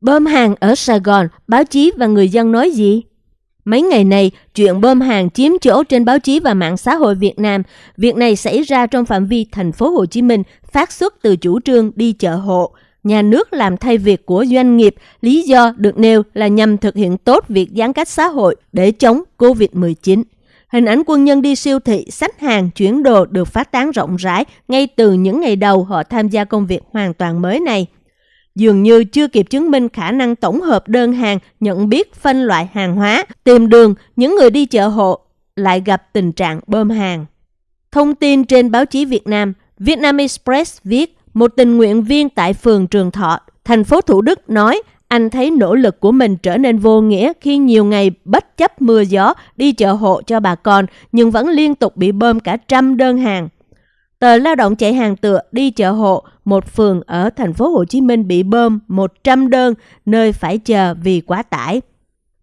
Bơm hàng ở Sài Gòn, báo chí và người dân nói gì? Mấy ngày này, chuyện bơm hàng chiếm chỗ trên báo chí và mạng xã hội Việt Nam. Việc này xảy ra trong phạm vi thành phố Hồ Chí Minh, phát xuất từ chủ trương đi chợ hộ. Nhà nước làm thay việc của doanh nghiệp, lý do được nêu là nhằm thực hiện tốt việc giãn cách xã hội để chống COVID-19. Hình ảnh quân nhân đi siêu thị, sách hàng, chuyển đồ được phát tán rộng rãi ngay từ những ngày đầu họ tham gia công việc hoàn toàn mới này dường như chưa kịp chứng minh khả năng tổng hợp đơn hàng, nhận biết phân loại hàng hóa, tìm đường, những người đi chợ hộ lại gặp tình trạng bơm hàng. Thông tin trên báo chí Việt Nam, Vietnam Express viết, một tình nguyện viên tại phường Trường Thọ, thành phố Thủ Đức nói anh thấy nỗ lực của mình trở nên vô nghĩa khi nhiều ngày bất chấp mưa gió đi chợ hộ cho bà con nhưng vẫn liên tục bị bơm cả trăm đơn hàng. Tờ lao động chạy hàng tựa đi chợ hộ, một phường ở thành phố Hồ Chí Minh bị bơm 100 đơn nơi phải chờ vì quá tải.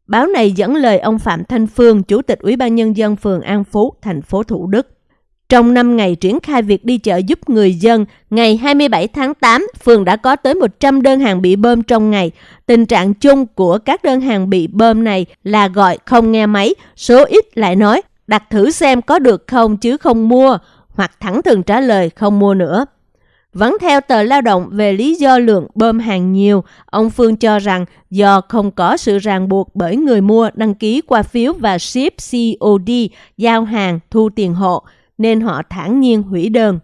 Báo này dẫn lời ông Phạm Thanh Phương, Chủ tịch Ủy ban Nhân dân phường An Phú, thành phố Thủ Đức. Trong 5 ngày triển khai việc đi chợ giúp người dân, ngày 27 tháng 8, phường đã có tới 100 đơn hàng bị bơm trong ngày. Tình trạng chung của các đơn hàng bị bơm này là gọi không nghe máy, số ít lại nói đặt thử xem có được không chứ không mua hoặc thẳng thừng trả lời không mua nữa. Vẫn theo tờ lao động về lý do lượng bơm hàng nhiều, ông Phương cho rằng do không có sự ràng buộc bởi người mua đăng ký qua phiếu và ship COD, giao hàng, thu tiền hộ, nên họ thản nhiên hủy đơn.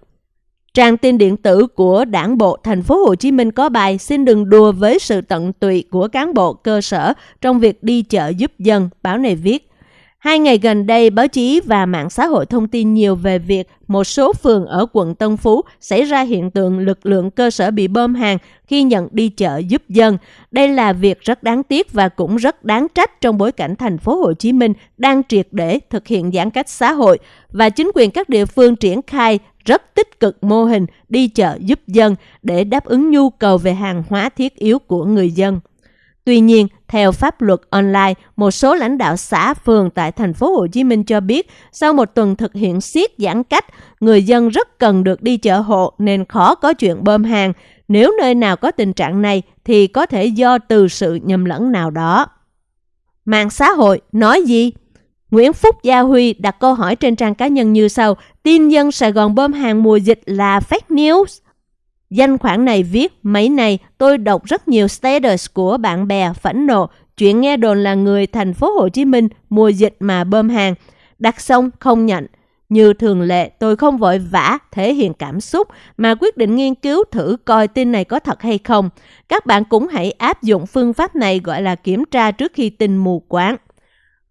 Trang tin điện tử của Đảng bộ thành phố Hồ Chí Minh có bài xin đừng đùa với sự tận tụy của cán bộ cơ sở trong việc đi chợ giúp dân, báo này viết. Hai ngày gần đây, báo chí và mạng xã hội thông tin nhiều về việc một số phường ở quận Tân Phú xảy ra hiện tượng lực lượng cơ sở bị bơm hàng khi nhận đi chợ giúp dân. Đây là việc rất đáng tiếc và cũng rất đáng trách trong bối cảnh thành phố Hồ Chí Minh đang triệt để thực hiện giãn cách xã hội và chính quyền các địa phương triển khai rất tích cực mô hình đi chợ giúp dân để đáp ứng nhu cầu về hàng hóa thiết yếu của người dân. Tuy nhiên, theo pháp luật online, một số lãnh đạo xã phường tại thành phố Hồ Chí Minh cho biết, sau một tuần thực hiện siết giãn cách, người dân rất cần được đi chợ hộ nên khó có chuyện bơm hàng. Nếu nơi nào có tình trạng này thì có thể do từ sự nhầm lẫn nào đó. Mạng xã hội nói gì? Nguyễn Phúc Gia Huy đặt câu hỏi trên trang cá nhân như sau. Tin dân Sài Gòn bơm hàng mùa dịch là fake news. Danh khoản này viết, mấy này tôi đọc rất nhiều status của bạn bè phẫn nộ, chuyện nghe đồn là người thành phố Hồ Chí Minh mùa dịch mà bơm hàng, đặt xong không nhận. Như thường lệ, tôi không vội vã thể hiện cảm xúc mà quyết định nghiên cứu thử coi tin này có thật hay không. Các bạn cũng hãy áp dụng phương pháp này gọi là kiểm tra trước khi tin mù quáng.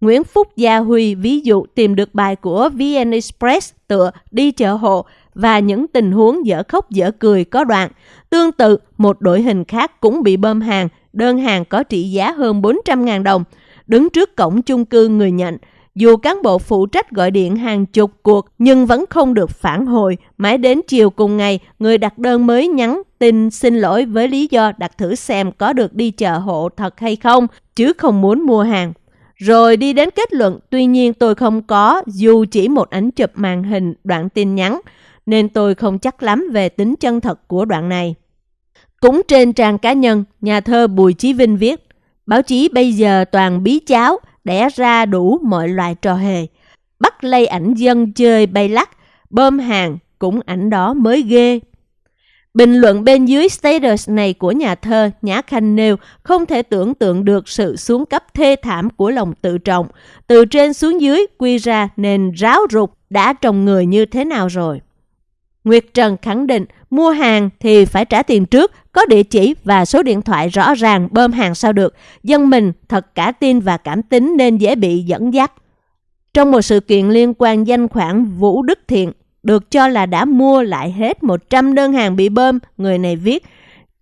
Nguyễn Phúc Gia Huy ví dụ tìm được bài của VN Express tựa đi chợ hộ và những tình huống dở khóc dở cười có đoạn. Tương tự, một đội hình khác cũng bị bơm hàng, đơn hàng có trị giá hơn 400.000 đồng. Đứng trước cổng chung cư người nhận, dù cán bộ phụ trách gọi điện hàng chục cuộc nhưng vẫn không được phản hồi. Mãi đến chiều cùng ngày, người đặt đơn mới nhắn tin xin lỗi với lý do đặt thử xem có được đi chợ hộ thật hay không, chứ không muốn mua hàng. Rồi đi đến kết luận, tuy nhiên tôi không có dù chỉ một ảnh chụp màn hình đoạn tin nhắn nên tôi không chắc lắm về tính chân thật của đoạn này. Cũng trên trang cá nhân, nhà thơ Bùi Chí Vinh viết, báo chí bây giờ toàn bí cháo, đẻ ra đủ mọi loại trò hề. Bắt lây ảnh dân chơi bay lắc, bơm hàng, cũng ảnh đó mới ghê. Bình luận bên dưới status này của nhà thơ Nhã Khanh nêu không thể tưởng tượng được sự xuống cấp thê thảm của lòng tự trọng. Từ trên xuống dưới quy ra nên ráo rục đã trồng người như thế nào rồi. Nguyệt Trần khẳng định mua hàng thì phải trả tiền trước, có địa chỉ và số điện thoại rõ ràng bơm hàng sao được. Dân mình thật cả tin và cảm tính nên dễ bị dẫn dắt. Trong một sự kiện liên quan danh khoản Vũ Đức Thiện, được cho là đã mua lại hết 100 đơn hàng bị bơm, người này viết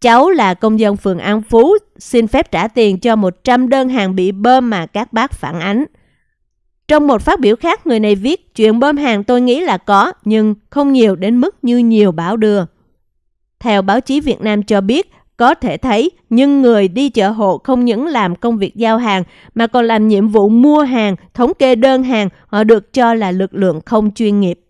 Cháu là công dân phường An Phú, xin phép trả tiền cho 100 đơn hàng bị bơm mà các bác phản ánh. Trong một phát biểu khác, người này viết, chuyện bơm hàng tôi nghĩ là có, nhưng không nhiều đến mức như nhiều báo đưa. Theo báo chí Việt Nam cho biết, có thể thấy, nhưng người đi chợ hộ không những làm công việc giao hàng mà còn làm nhiệm vụ mua hàng, thống kê đơn hàng, họ được cho là lực lượng không chuyên nghiệp.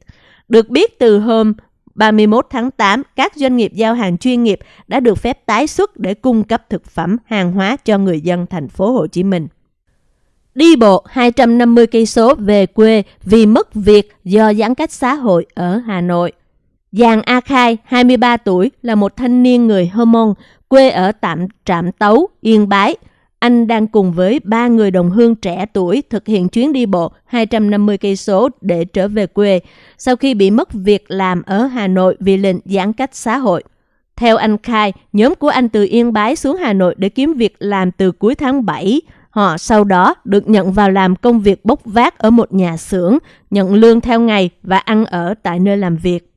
Được biết từ hôm 31 tháng 8, các doanh nghiệp giao hàng chuyên nghiệp đã được phép tái xuất để cung cấp thực phẩm, hàng hóa cho người dân thành phố Hồ Chí Minh. Đi bộ 250 cây số về quê vì mất việc do giãn cách xã hội ở Hà Nội. Giàng A Khai, 23 tuổi, là một thanh niên người Hơ Mông, quê ở tạm Trạm Tấu, Yên Bái. Anh đang cùng với ba người đồng hương trẻ tuổi thực hiện chuyến đi bộ 250 cây số để trở về quê sau khi bị mất việc làm ở Hà Nội vì lệnh giãn cách xã hội. Theo anh Khai, nhóm của anh từ Yên Bái xuống Hà Nội để kiếm việc làm từ cuối tháng 7. Họ sau đó được nhận vào làm công việc bốc vác ở một nhà xưởng, nhận lương theo ngày và ăn ở tại nơi làm việc.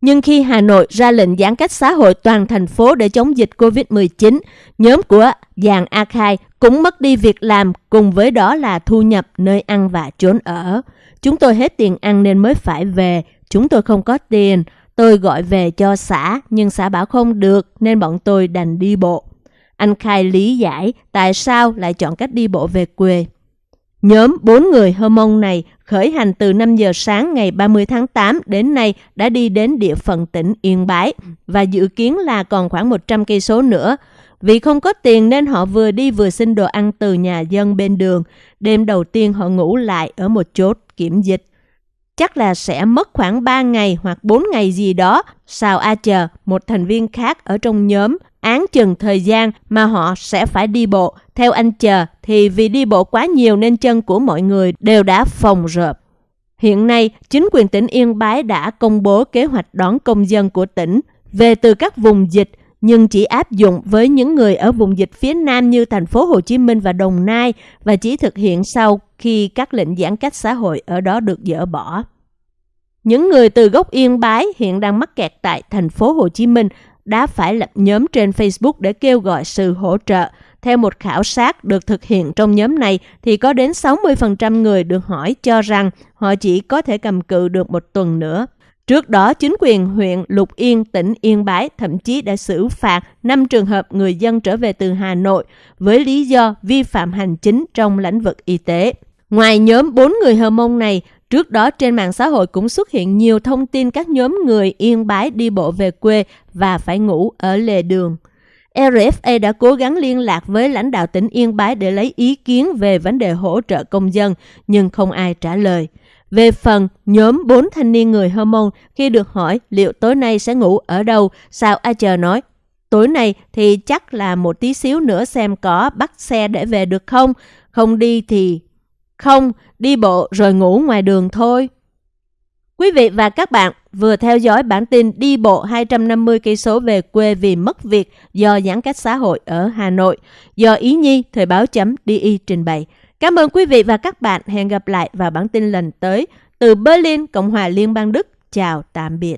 Nhưng khi Hà Nội ra lệnh giãn cách xã hội toàn thành phố để chống dịch COVID-19, nhóm của Giàng A Khai cũng mất đi việc làm cùng với đó là thu nhập nơi ăn và trốn ở. Chúng tôi hết tiền ăn nên mới phải về, chúng tôi không có tiền. Tôi gọi về cho xã nhưng xã bảo không được nên bọn tôi đành đi bộ. Anh Khai lý giải tại sao lại chọn cách đi bộ về quê. Nhóm 4 người Hơ Mông này khởi hành từ 5 giờ sáng ngày 30 tháng 8 đến nay đã đi đến địa phận tỉnh Yên Bái và dự kiến là còn khoảng 100 cây số nữa. Vì không có tiền nên họ vừa đi vừa xin đồ ăn từ nhà dân bên đường. Đêm đầu tiên họ ngủ lại ở một chốt kiểm dịch. Chắc là sẽ mất khoảng 3 ngày hoặc 4 ngày gì đó. Sao A chờ, một thành viên khác ở trong nhóm, án chừng thời gian mà họ sẽ phải đi bộ. Theo anh chờ thì vì đi bộ quá nhiều nên chân của mọi người đều đã phồng rợp. Hiện nay, chính quyền tỉnh Yên Bái đã công bố kế hoạch đón công dân của tỉnh về từ các vùng dịch nhưng chỉ áp dụng với những người ở vùng dịch phía Nam như thành phố Hồ Chí Minh và Đồng Nai và chỉ thực hiện sau khi các lệnh giãn cách xã hội ở đó được dỡ bỏ. Những người từ gốc Yên Bái hiện đang mắc kẹt tại thành phố Hồ Chí Minh đã phải lập nhóm trên Facebook để kêu gọi sự hỗ trợ. Theo một khảo sát được thực hiện trong nhóm này thì có đến 60% người được hỏi cho rằng họ chỉ có thể cầm cự được một tuần nữa. Trước đó, chính quyền huyện Lục Yên, tỉnh Yên Bái thậm chí đã xử phạt 5 trường hợp người dân trở về từ Hà Nội với lý do vi phạm hành chính trong lĩnh vực y tế. Ngoài nhóm 4 người Hờ Mông này, Trước đó trên mạng xã hội cũng xuất hiện nhiều thông tin các nhóm người yên bái đi bộ về quê và phải ngủ ở lề đường. RFA đã cố gắng liên lạc với lãnh đạo tỉnh Yên Bái để lấy ý kiến về vấn đề hỗ trợ công dân, nhưng không ai trả lời. Về phần nhóm bốn thanh niên người Hơ Mông, khi được hỏi liệu tối nay sẽ ngủ ở đâu, sao A Chờ nói, tối nay thì chắc là một tí xíu nữa xem có bắt xe để về được không, không đi thì không, đi bộ rồi ngủ ngoài đường thôi. Quý vị và các bạn vừa theo dõi bản tin đi bộ 250 cây số về quê vì mất việc do giãn cách xã hội ở Hà Nội do Ý Nhi thời báo chấm DI trình bày. Cảm ơn quý vị và các bạn. Hẹn gặp lại vào bản tin lần tới từ Berlin, Cộng hòa Liên bang Đức. Chào tạm biệt.